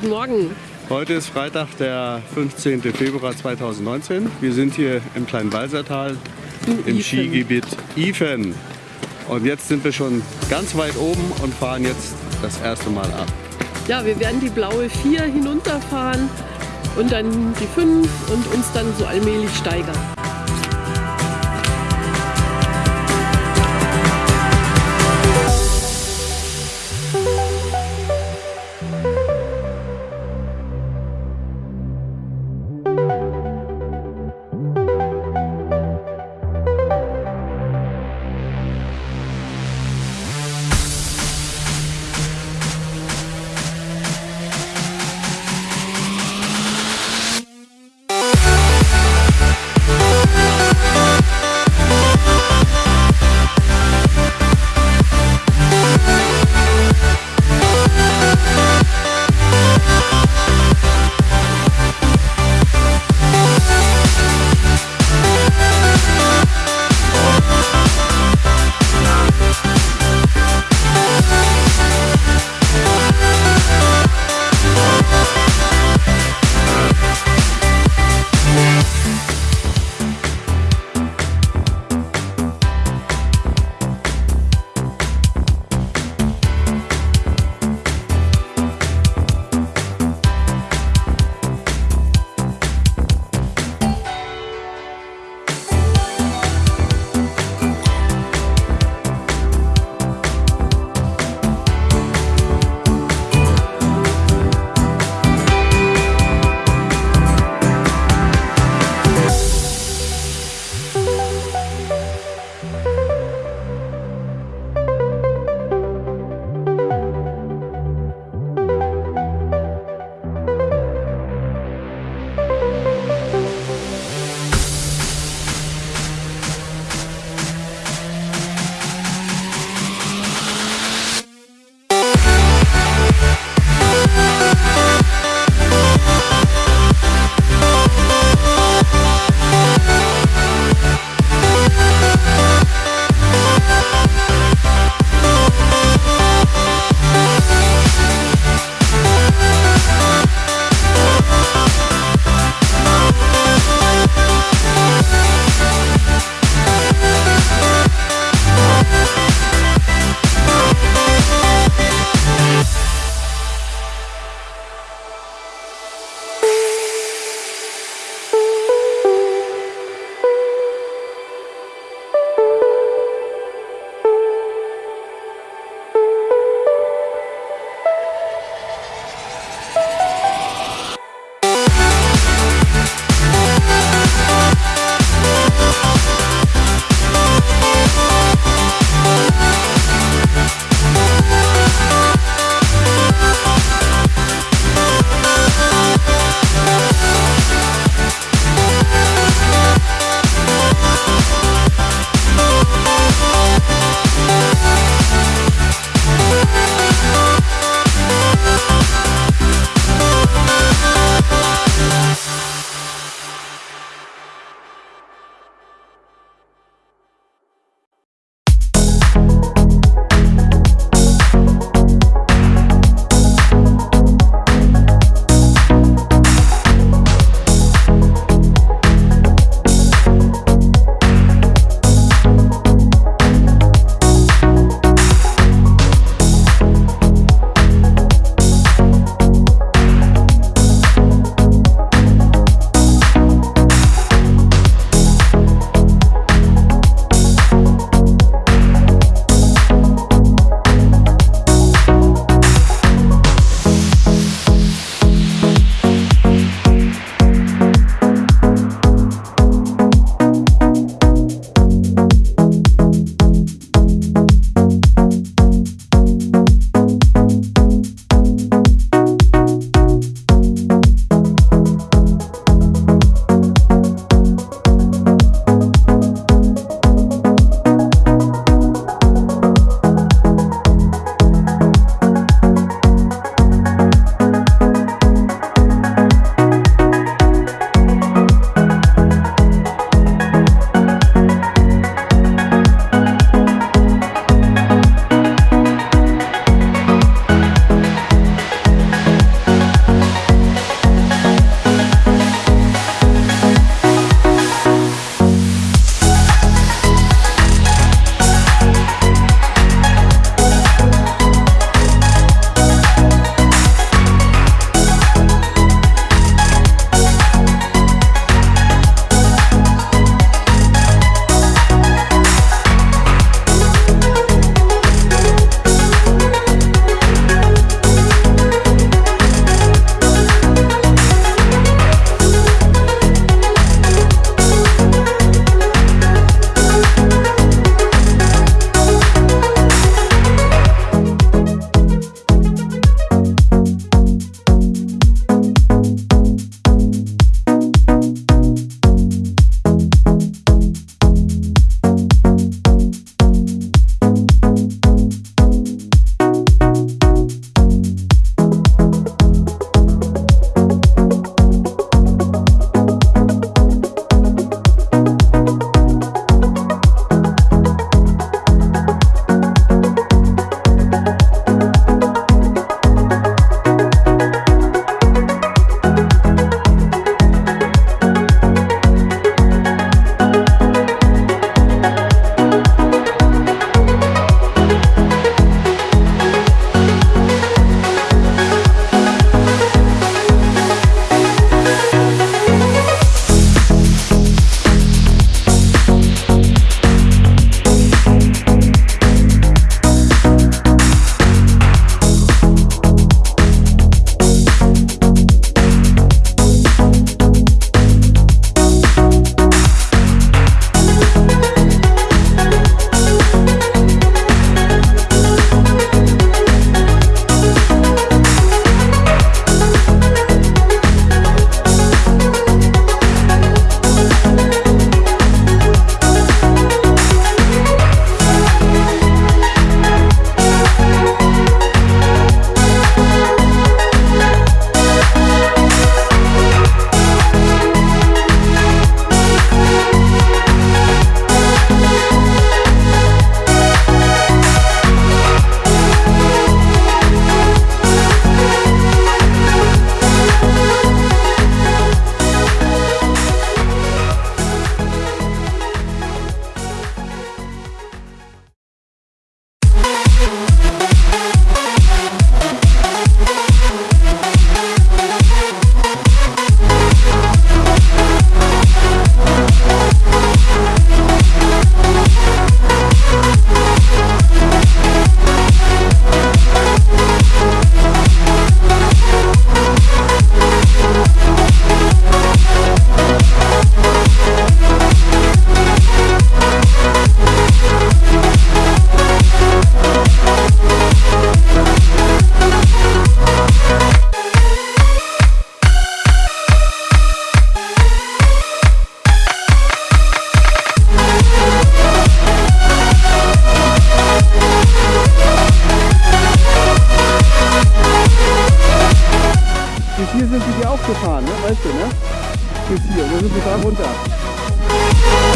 guten Morgen. Heute ist Freitag, der 15. Februar 2019. Wir sind hier im kleinen Walsertal im Ifen. Skigebiet Ifen. Und jetzt sind wir schon ganz weit oben und fahren jetzt das erste Mal ab. Ja, wir werden die blaue 4 hinunterfahren und dann die 5 und uns dann so allmählich steigern. Bis hier sind sie dir auch gefahren, ne? Weißt du, ne? Bis hier, da sind sie da runter. Musik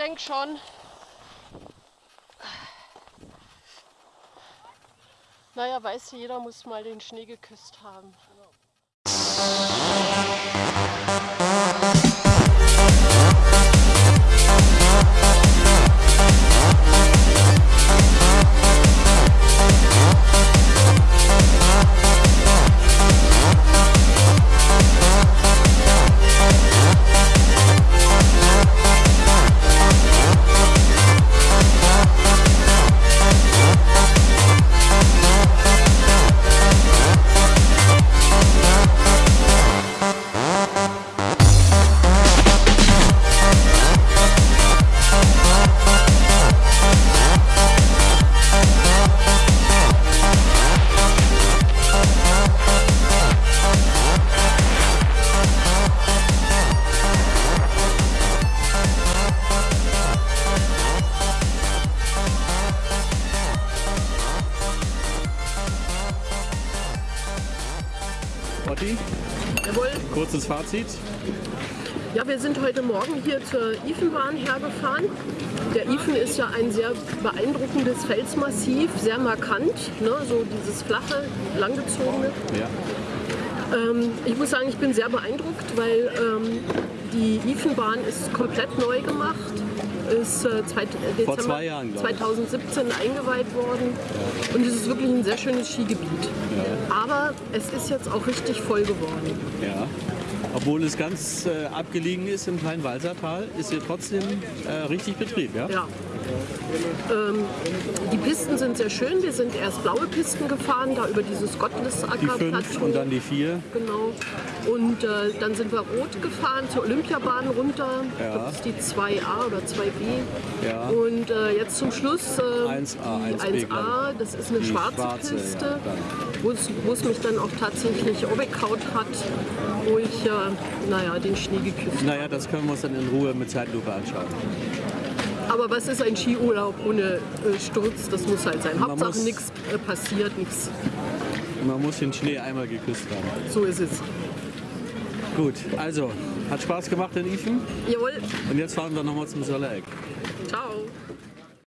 denke schon. Naja, weiß jeder muss mal den Schnee geküsst haben. Otti, Jawohl. kurzes Fazit. Ja, wir sind heute Morgen hier zur Ifenbahn hergefahren. Der Ifen ist ja ein sehr beeindruckendes Felsmassiv, sehr markant, ne? so dieses flache, langgezogene. Ja. Ähm, ich muss sagen, ich bin sehr beeindruckt, weil ähm, die Ifenbahn ist komplett neu gemacht. Ist äh, zwei, Dezember zwei Jahren, glaub ich. 2017 eingeweiht worden. Und es ist wirklich ein sehr schönes Skigebiet. Aber es ist jetzt auch richtig voll geworden. Ja. Obwohl es ganz äh, abgelegen ist im kleinen Walsertal, ist hier trotzdem äh, richtig Betrieb, ja? Ja. Ähm, die Pisten sind sehr schön. Wir sind erst blaue Pisten gefahren, da über dieses Die Gottlesacker fünf und dann die vier. Genau. Und äh, dann sind wir rot gefahren zur Olympiabahn runter. Ja. Das ist die 2a oder 2b. Ja. Und äh, jetzt zum Schluss äh, 1A, die 1B, glaub 1a. Das ist eine Die schwarze, schwarze, ja, Piste, dann. wo es mich dann auch tatsächlich weggehaut hat, wo ich äh, naja, den Schnee geküsst Naja, das können wir uns dann in Ruhe mit Zeitlupe anschauen. Aber was ist ein Skiurlaub ohne äh, Sturz? Das muss halt sein. Man Hauptsache muss- nichts äh, passiert, nichts. Man muss den Schnee einmal geküsst haben. So ist es. Gut, also, hat Spaß gemacht in Ifen. Jawohl. Und jetzt fahren wir nochmal zum Sollereck.